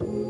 Thank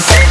Bye.